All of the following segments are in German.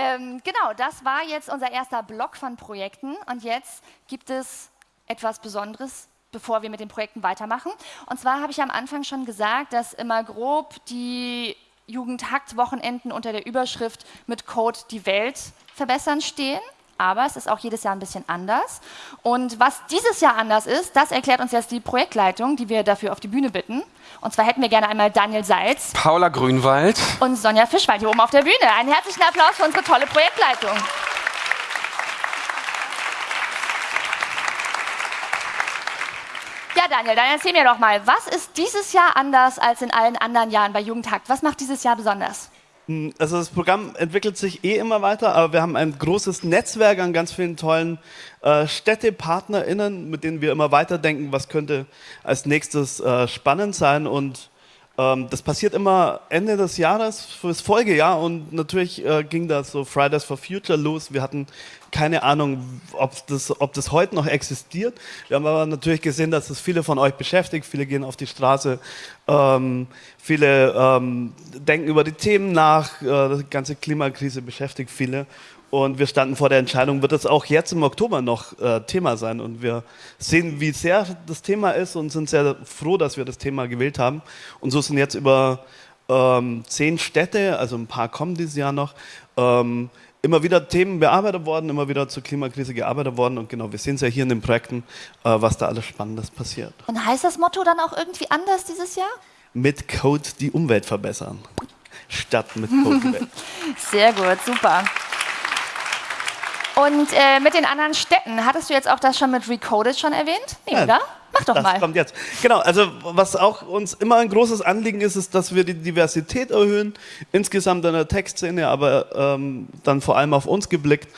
Ähm, genau, das war jetzt unser erster Block von Projekten und jetzt gibt es etwas Besonderes, bevor wir mit den Projekten weitermachen. Und zwar habe ich am Anfang schon gesagt, dass immer grob die Jugendhakt-Wochenenden unter der Überschrift mit Code die Welt verbessern stehen aber es ist auch jedes Jahr ein bisschen anders. Und was dieses Jahr anders ist, das erklärt uns jetzt die Projektleitung, die wir dafür auf die Bühne bitten. Und zwar hätten wir gerne einmal Daniel Salz, Paula Grünwald und Sonja Fischwald hier oben auf der Bühne. Einen herzlichen Applaus für unsere tolle Projektleitung. Ja, Daniel, dann erzähl mir doch mal, was ist dieses Jahr anders als in allen anderen Jahren bei Jugendhakt? Was macht dieses Jahr besonders? Hm, also das Programm entwickelt sich eh immer weiter, aber wir haben ein großes Netzwerk an ganz vielen tollen äh, StädtepartnerInnen, mit denen wir immer weiterdenken, was könnte als nächstes äh, spannend sein. Und ähm, das passiert immer Ende des Jahres fürs Folgejahr und natürlich äh, ging das so Fridays for Future los. Wir hatten keine Ahnung, ob das, ob das heute noch existiert. Wir haben aber natürlich gesehen, dass es viele von euch beschäftigt. Viele gehen auf die Straße, ähm, viele ähm, denken über die Themen nach. Äh, die ganze Klimakrise beschäftigt viele. Und wir standen vor der Entscheidung, wird es auch jetzt im Oktober noch äh, Thema sein? Und wir sehen, wie sehr das Thema ist und sind sehr froh, dass wir das Thema gewählt haben. Und so sind jetzt über ähm, zehn Städte, also ein paar kommen dieses Jahr noch, ähm, immer wieder Themen bearbeitet worden, immer wieder zur Klimakrise gearbeitet worden. Und genau, wir sehen es ja hier in den Projekten, äh, was da alles Spannendes passiert. Und heißt das Motto dann auch irgendwie anders dieses Jahr? Mit Code die Umwelt verbessern. Statt mit Code. Sehr gut, super. Und äh, mit den anderen Städten, hattest du jetzt auch das schon mit Recoded schon erwähnt? Nee, ja, oder? Mach doch das mal. kommt jetzt. Genau, also was auch uns immer ein großes Anliegen ist, ist, dass wir die Diversität erhöhen, insgesamt in der Textszene, aber ähm, dann vor allem auf uns geblickt.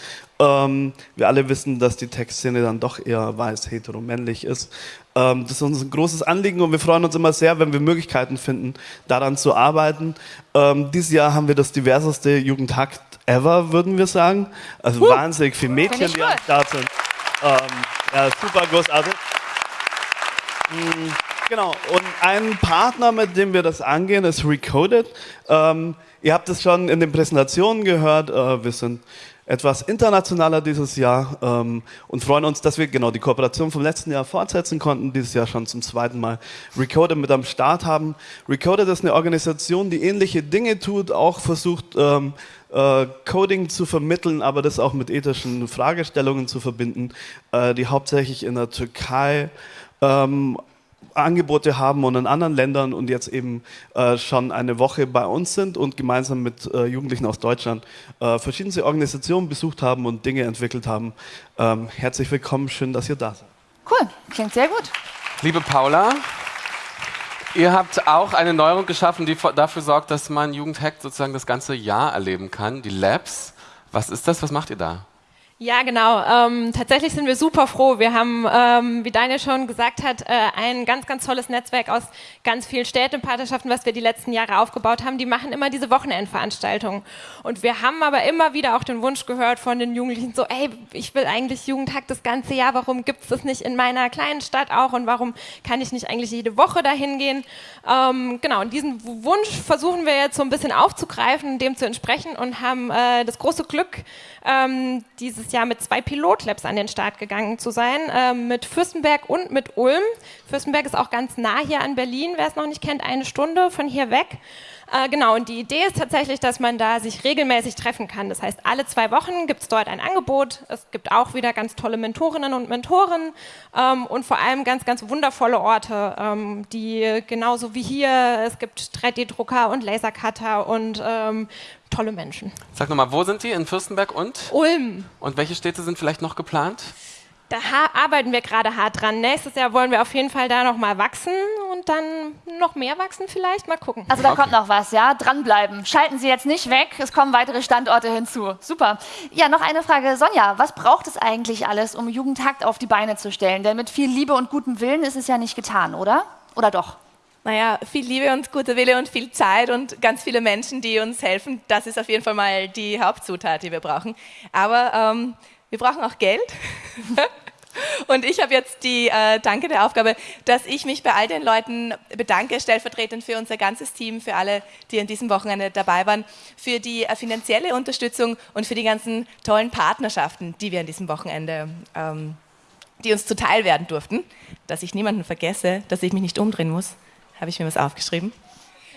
Ähm, wir alle wissen, dass die Textszene dann doch eher weiß, hetero, männlich ist. Ähm, das ist uns ein großes Anliegen und wir freuen uns immer sehr, wenn wir Möglichkeiten finden, daran zu arbeiten. Ähm, dieses Jahr haben wir das diverseste Jugendhakt ever, würden wir sagen. Also uh, wahnsinnig viele Mädchen, die am Start sind. Ähm, ja, super großartig. Mhm, genau, und ein Partner, mit dem wir das angehen, ist Recoded. Ähm, ihr habt es schon in den Präsentationen gehört, äh, wir sind etwas internationaler dieses Jahr ähm, und freuen uns, dass wir genau die Kooperation vom letzten Jahr fortsetzen konnten, dieses Jahr schon zum zweiten Mal Recoded mit am Start haben. Recoded ist eine Organisation, die ähnliche Dinge tut, auch versucht, ähm, äh, Coding zu vermitteln, aber das auch mit ethischen Fragestellungen zu verbinden, äh, die hauptsächlich in der Türkei ähm, Angebote haben und in anderen Ländern und jetzt eben äh, schon eine Woche bei uns sind und gemeinsam mit äh, Jugendlichen aus Deutschland äh, verschiedene Organisationen besucht haben und Dinge entwickelt haben. Ähm, herzlich willkommen, schön, dass ihr da seid. Cool, klingt sehr gut. Liebe Paula, ihr habt auch eine Neuerung geschaffen, die dafür sorgt, dass man Jugendhack sozusagen das ganze Jahr erleben kann, die Labs. Was ist das? Was macht ihr da? Ja, genau. Ähm, tatsächlich sind wir super froh. Wir haben, ähm, wie Daniel schon gesagt hat, äh, ein ganz, ganz tolles Netzwerk aus ganz vielen Städtepartnerschaften, was wir die letzten Jahre aufgebaut haben. Die machen immer diese Wochenendveranstaltungen. Und wir haben aber immer wieder auch den Wunsch gehört von den Jugendlichen, so, ey, ich will eigentlich Jugendhack das ganze Jahr. Warum gibt es das nicht in meiner kleinen Stadt auch? Und warum kann ich nicht eigentlich jede Woche dahin gehen? Ähm, genau, und diesen Wunsch versuchen wir jetzt so ein bisschen aufzugreifen, dem zu entsprechen und haben äh, das große Glück, ähm, Jahr mit zwei Pilotlabs an den Start gegangen zu sein, äh, mit Fürstenberg und mit Ulm. Fürstenberg ist auch ganz nah hier an Berlin, wer es noch nicht kennt, eine Stunde von hier weg. Äh, genau, und die Idee ist tatsächlich, dass man da sich regelmäßig treffen kann. Das heißt, alle zwei Wochen gibt es dort ein Angebot. Es gibt auch wieder ganz tolle Mentorinnen und Mentoren ähm, und vor allem ganz, ganz wundervolle Orte, ähm, die genauso wie hier, es gibt 3D-Drucker und Lasercutter und ähm, tolle Menschen. Sag nochmal, wo sind die? In Fürstenberg und? Ulm. Und welche Städte sind vielleicht noch geplant? Da arbeiten wir gerade hart dran. Nächstes Jahr wollen wir auf jeden Fall da noch mal wachsen und dann noch mehr wachsen vielleicht. Mal gucken. Also da okay. kommt noch was, ja? Dranbleiben. Schalten Sie jetzt nicht weg, es kommen weitere Standorte hinzu. Super. Ja, noch eine Frage. Sonja, was braucht es eigentlich alles, um Jugendhakt auf die Beine zu stellen? Denn mit viel Liebe und gutem Willen ist es ja nicht getan, oder? Oder doch? Naja, viel Liebe und guter Wille und viel Zeit und ganz viele Menschen, die uns helfen. Das ist auf jeden Fall mal die Hauptzutat, die wir brauchen. Aber ähm, wir brauchen auch Geld. Und ich habe jetzt die äh, dankende Aufgabe, dass ich mich bei all den Leuten bedanke, stellvertretend für unser ganzes Team, für alle, die an diesem Wochenende dabei waren, für die äh, finanzielle Unterstützung und für die ganzen tollen Partnerschaften, die wir an diesem Wochenende, ähm, die uns zuteil werden durften. Dass ich niemanden vergesse, dass ich mich nicht umdrehen muss, habe ich mir was aufgeschrieben.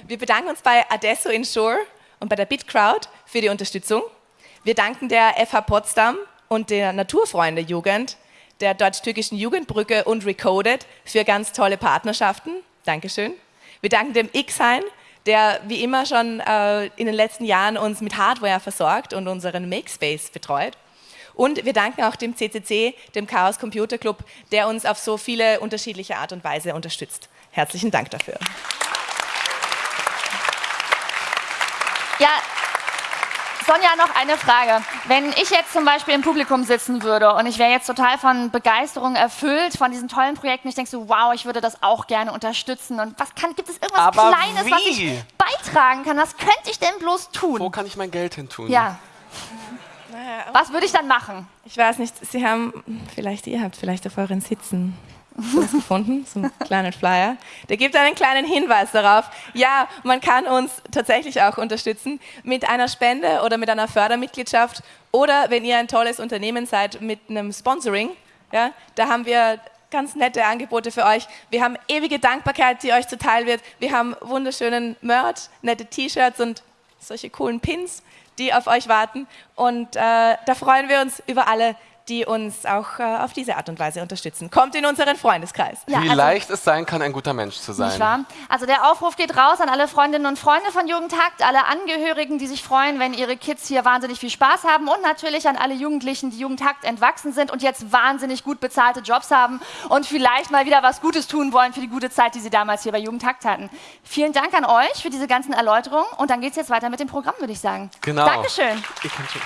Wir bedanken uns bei Adesso Insure und bei der BitCrowd für die Unterstützung. Wir danken der FH Potsdam und der Naturfreunde Jugend der deutsch-türkischen Jugendbrücke und Recoded für ganz tolle Partnerschaften. Dankeschön. Wir danken dem Xhain, der wie immer schon äh, in den letzten Jahren uns mit Hardware versorgt und unseren Makespace betreut. Und wir danken auch dem CCC, dem Chaos Computer Club, der uns auf so viele unterschiedliche Art und Weise unterstützt. Herzlichen Dank dafür. Ja, Sonja, noch eine Frage. Wenn ich jetzt zum Beispiel im Publikum sitzen würde und ich wäre jetzt total von Begeisterung erfüllt von diesen tollen Projekten, ich denke so, wow, ich würde das auch gerne unterstützen. Und was kann, gibt es irgendwas Aber Kleines, wie? was ich beitragen kann? Was könnte ich denn bloß tun? Wo kann ich mein Geld hin tun? Ja. Was würde ich dann machen? Ich weiß nicht, Sie haben, vielleicht ihr habt vielleicht auf euren Sitzen was gefunden, so einen kleinen Flyer. Der gibt einen kleinen Hinweis darauf. Ja, man kann uns tatsächlich auch unterstützen mit einer Spende oder mit einer Fördermitgliedschaft oder wenn ihr ein tolles Unternehmen seid mit einem Sponsoring. Ja, da haben wir ganz nette Angebote für euch. Wir haben ewige Dankbarkeit, die euch zuteil wird. Wir haben wunderschönen Merch, nette T-Shirts und solche coolen Pins, die auf euch warten. Und äh, da freuen wir uns über alle, die uns auch äh, auf diese Art und Weise unterstützen. Kommt in unseren Freundeskreis. Ja, Wie also- leicht es sein kann, ein guter Mensch zu sein. Nicht wahr? Also der Aufruf geht raus an alle Freundinnen und Freunde von Jugendhakt, alle Angehörigen, die sich freuen, wenn ihre Kids hier wahnsinnig viel Spaß haben und natürlich an alle Jugendlichen, die Jugendhakt entwachsen sind und jetzt wahnsinnig gut bezahlte Jobs haben und vielleicht mal wieder was Gutes tun wollen für die gute Zeit, die sie damals hier bei Jugendhakt hatten. Vielen Dank an euch für diese ganzen Erläuterungen und dann geht es jetzt weiter mit dem Programm, würde ich sagen. Genau. Dankeschön. Ich kann schon.